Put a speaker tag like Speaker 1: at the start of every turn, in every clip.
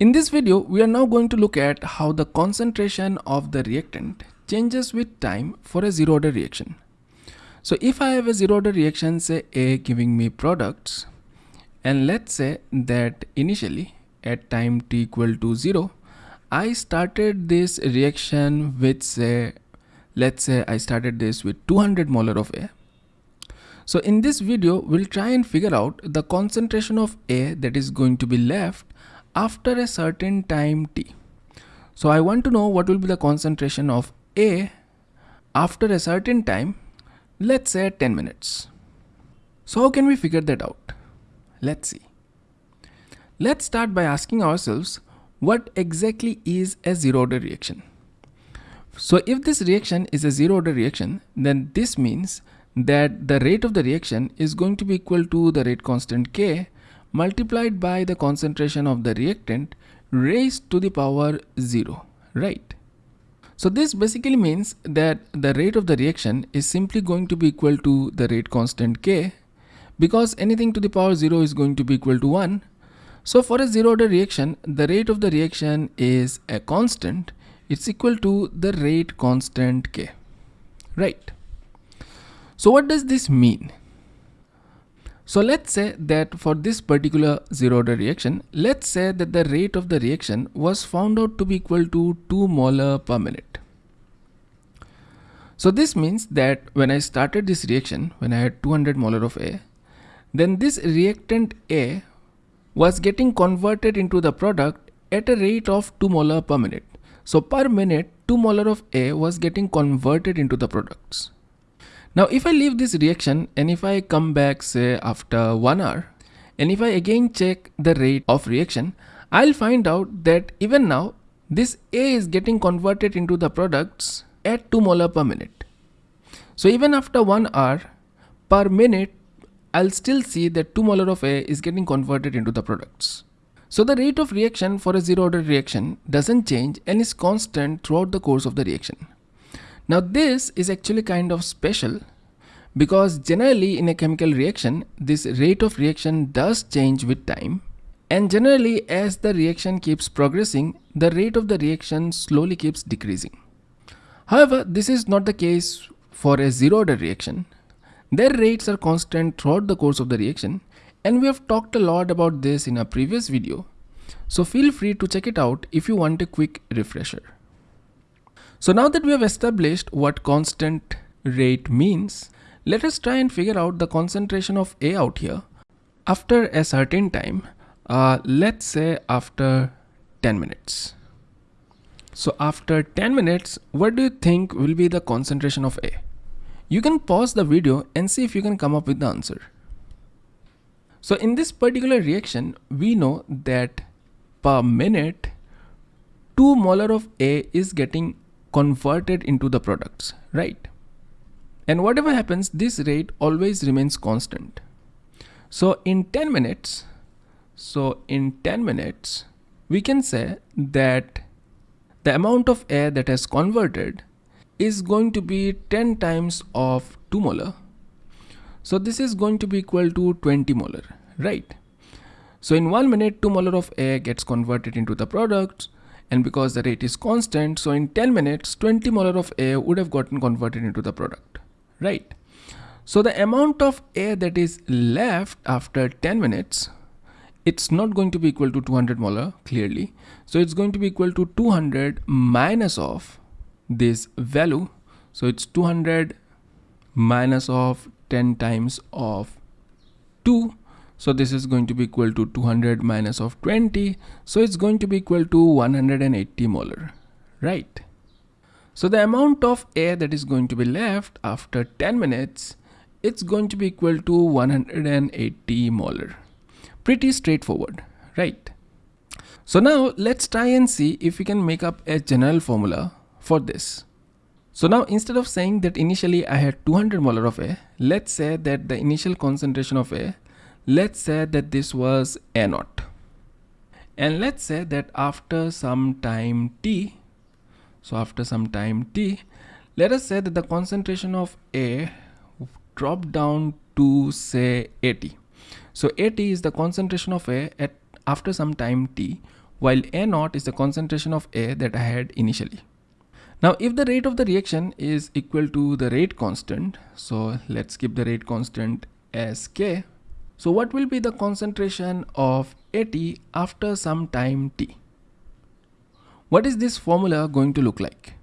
Speaker 1: In this video, we are now going to look at how the concentration of the reactant changes with time for a zero order reaction. So if I have a zero order reaction, say A giving me products, and let's say that initially at time t equal to 0, I started this reaction with say, let's say I started this with 200 molar of A. So in this video, we'll try and figure out the concentration of A that is going to be left after a certain time t. So I want to know what will be the concentration of A after a certain time, let's say 10 minutes. So how can we figure that out? Let's see. Let's start by asking ourselves what exactly is a zero order reaction. So if this reaction is a zero order reaction, then this means that the rate of the reaction is going to be equal to the rate constant K multiplied by the concentration of the reactant raised to the power 0, right? So this basically means that the rate of the reaction is simply going to be equal to the rate constant K because anything to the power 0 is going to be equal to 1. So for a zero order reaction, the rate of the reaction is a constant. It's equal to the rate constant K, right? So what does this mean? So let's say that for this particular zero order reaction, let's say that the rate of the reaction was found out to be equal to 2 molar per minute. So this means that when I started this reaction, when I had 200 molar of A, then this reactant A was getting converted into the product at a rate of 2 molar per minute. So per minute, 2 molar of A was getting converted into the products. Now if I leave this reaction and if I come back say after 1 hour and if I again check the rate of reaction, I'll find out that even now this A is getting converted into the products at 2 molar per minute. So even after 1 hour per minute, I'll still see that 2 molar of A is getting converted into the products. So the rate of reaction for a zero order reaction doesn't change and is constant throughout the course of the reaction. Now this is actually kind of special because generally in a chemical reaction, this rate of reaction does change with time and generally as the reaction keeps progressing, the rate of the reaction slowly keeps decreasing. However, this is not the case for a zero order reaction. Their rates are constant throughout the course of the reaction and we have talked a lot about this in a previous video. So feel free to check it out if you want a quick refresher. So now that we have established what constant rate means, let us try and figure out the concentration of A out here after a certain time, uh, let's say after 10 minutes. So after 10 minutes, what do you think will be the concentration of A? You can pause the video and see if you can come up with the answer. So in this particular reaction, we know that per minute, 2 molar of A is getting converted into the products, right? And whatever happens, this rate always remains constant. So in 10 minutes, so in 10 minutes, we can say that the amount of A that has converted is going to be 10 times of 2 molar. So this is going to be equal to 20 molar, right? So in 1 minute, 2 molar of A gets converted into the product and because the rate is constant so in 10 minutes 20 molar of A would have gotten converted into the product right? So the amount of A that is left after 10 minutes it's not going to be equal to 200 molar clearly. So it's going to be equal to 200 minus of this value. So it's 200 minus of 10 times of 2 so this is going to be equal to 200 minus of 20. So it's going to be equal to 180 molar, right? So the amount of A that is going to be left after 10 minutes, it's going to be equal to 180 molar. Pretty straightforward, right? So now let's try and see if we can make up a general formula for this. So now instead of saying that initially I had 200 molar of A, let's say that the initial concentration of A let's say that this was a naught and let's say that after some time t so after some time t let us say that the concentration of a dropped down to say AT so AT is the concentration of a at after some time t while A naught is the concentration of A that I had initially. Now if the rate of the reaction is equal to the rate constant, so let's keep the rate constant as K. So what will be the concentration of AT after some time T? What is this formula going to look like?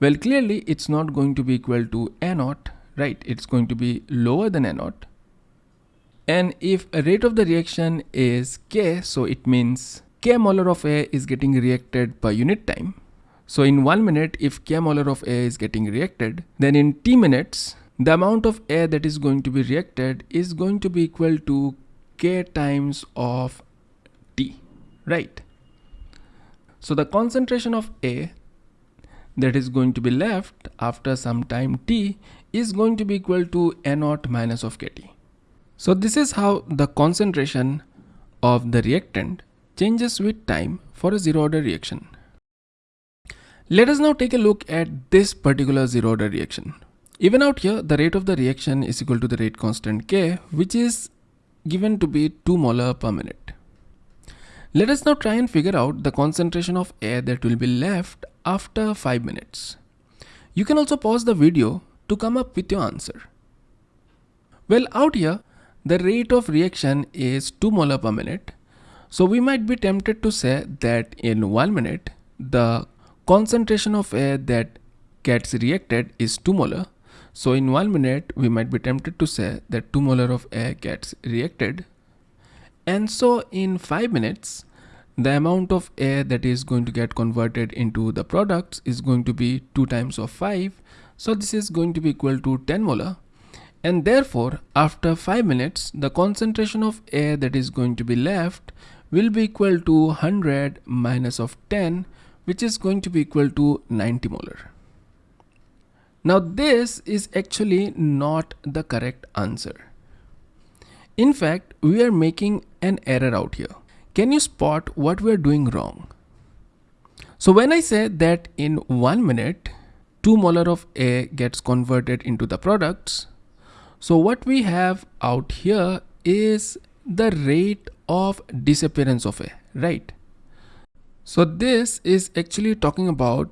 Speaker 1: Well, clearly it's not going to be equal to A naught, right? It's going to be lower than A naught. And if a rate of the reaction is K, so it means K molar of A is getting reacted per unit time. So in one minute, if K molar of A is getting reacted, then in T minutes, the amount of A that is going to be reacted is going to be equal to K times of T, right? So the concentration of A that is going to be left after some time T is going to be equal to A naught minus of KT. So this is how the concentration of the reactant changes with time for a zero order reaction. Let us now take a look at this particular zero order reaction. Even out here, the rate of the reaction is equal to the rate constant K, which is given to be 2 molar per minute. Let us now try and figure out the concentration of A that will be left after 5 minutes. You can also pause the video to come up with your answer. Well, out here, the rate of reaction is 2 molar per minute. So we might be tempted to say that in 1 minute, the concentration of A that gets reacted is 2 molar. So in 1 minute, we might be tempted to say that 2 molar of A gets reacted. And so in 5 minutes, the amount of A that is going to get converted into the products is going to be 2 times of 5. So this is going to be equal to 10 molar and therefore after 5 minutes the concentration of A that is going to be left will be equal to 100 minus of 10 which is going to be equal to 90 molar. Now this is actually not the correct answer. In fact, we are making an error out here. Can you spot what we are doing wrong? So when I say that in one minute, 2 molar of A gets converted into the products, so what we have out here is the rate of disappearance of A, right? So this is actually talking about,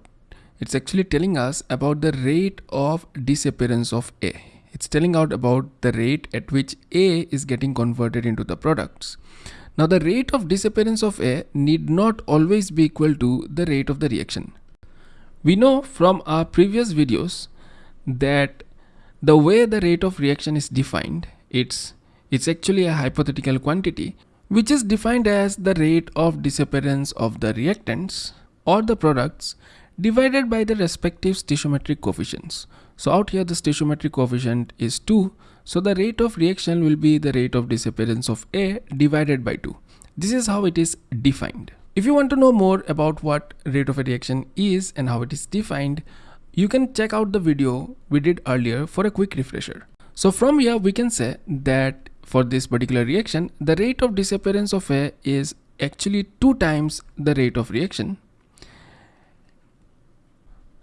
Speaker 1: it's actually telling us about the rate of disappearance of A. It's telling out about the rate at which A is getting converted into the products. Now the rate of disappearance of A need not always be equal to the rate of the reaction. We know from our previous videos that the way the rate of reaction is defined, it's, it's actually a hypothetical quantity which is defined as the rate of disappearance of the reactants or the products divided by the respective stoichiometric coefficients. So out here the stoichiometric coefficient is 2. So the rate of reaction will be the rate of disappearance of A divided by 2. This is how it is defined. If you want to know more about what rate of a reaction is and how it is defined, you can check out the video we did earlier for a quick refresher. So from here we can say that for this particular reaction, the rate of disappearance of A is actually two times the rate of reaction.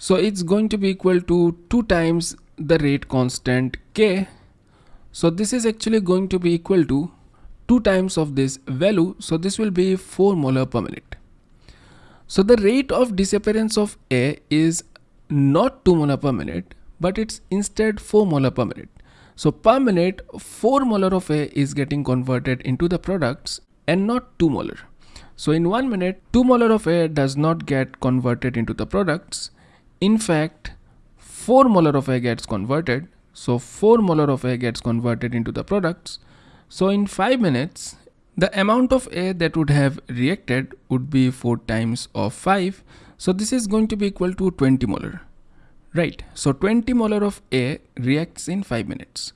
Speaker 1: So it's going to be equal to two times the rate constant K. So this is actually going to be equal to two times of this value. So this will be 4 molar per minute. So the rate of disappearance of A is not 2 molar per minute, but it's instead 4 molar per minute. So per minute, 4 molar of A is getting converted into the products and not 2 molar. So in 1 minute, 2 molar of A does not get converted into the products. In fact, 4 molar of A gets converted. So 4 molar of A gets converted into the products. So in 5 minutes, the amount of A that would have reacted would be 4 times of 5 so this is going to be equal to 20 molar, right? So 20 molar of A reacts in 5 minutes.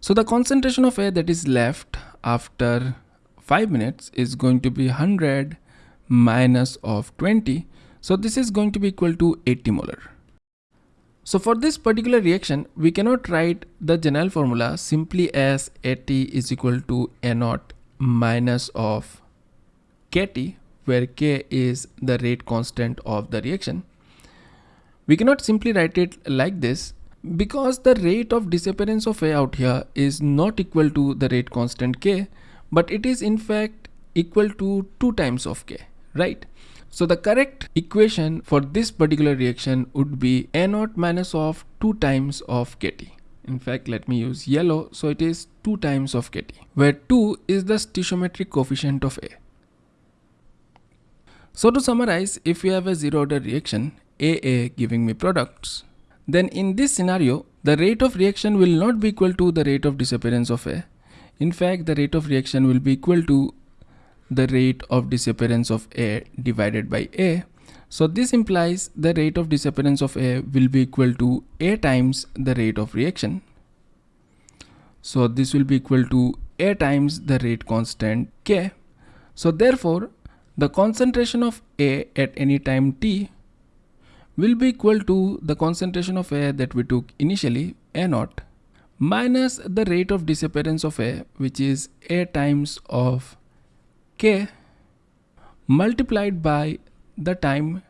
Speaker 1: So the concentration of A that is left after 5 minutes is going to be 100 minus of 20. So this is going to be equal to 80 molar. So for this particular reaction, we cannot write the general formula simply as AT is equal to A naught minus of KT where K is the rate constant of the reaction. We cannot simply write it like this because the rate of disappearance of A out here is not equal to the rate constant K, but it is in fact equal to 2 times of K. right? So the correct equation for this particular reaction would be A naught minus of 2 times of Kt. In fact, let me use yellow. So it is 2 times of Kt, where 2 is the stoichiometric coefficient of A. So to summarize, if we have a zero order reaction, AA giving me products, then in this scenario, the rate of reaction will not be equal to the rate of disappearance of A. In fact, the rate of reaction will be equal to the rate of disappearance of A divided by A. So this implies the rate of disappearance of A will be equal to A times the rate of reaction. So this will be equal to A times the rate constant K. So therefore, the concentration of A at any time t will be equal to the concentration of A that we took initially, A naught, minus the rate of disappearance of A, which is A times of k multiplied by the time